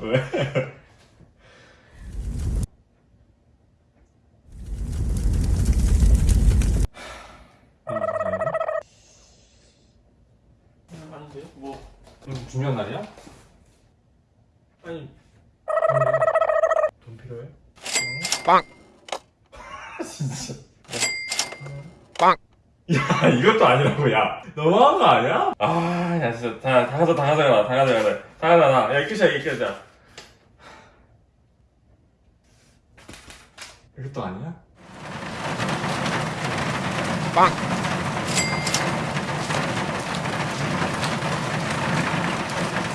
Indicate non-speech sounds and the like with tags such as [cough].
왜? 아닌데? 뭐 음, 중요한 날이야? 아니 돈 필요해? 빵! [laughs] 진짜 빵! 야 이것도 아니라고 야 너무한 거 아니야? 아야 진짜 다, 다 가져 다 가져가 다 가져가 다 가져가 야 끝이야 이게 끝이야 이것도 아니야? 빵!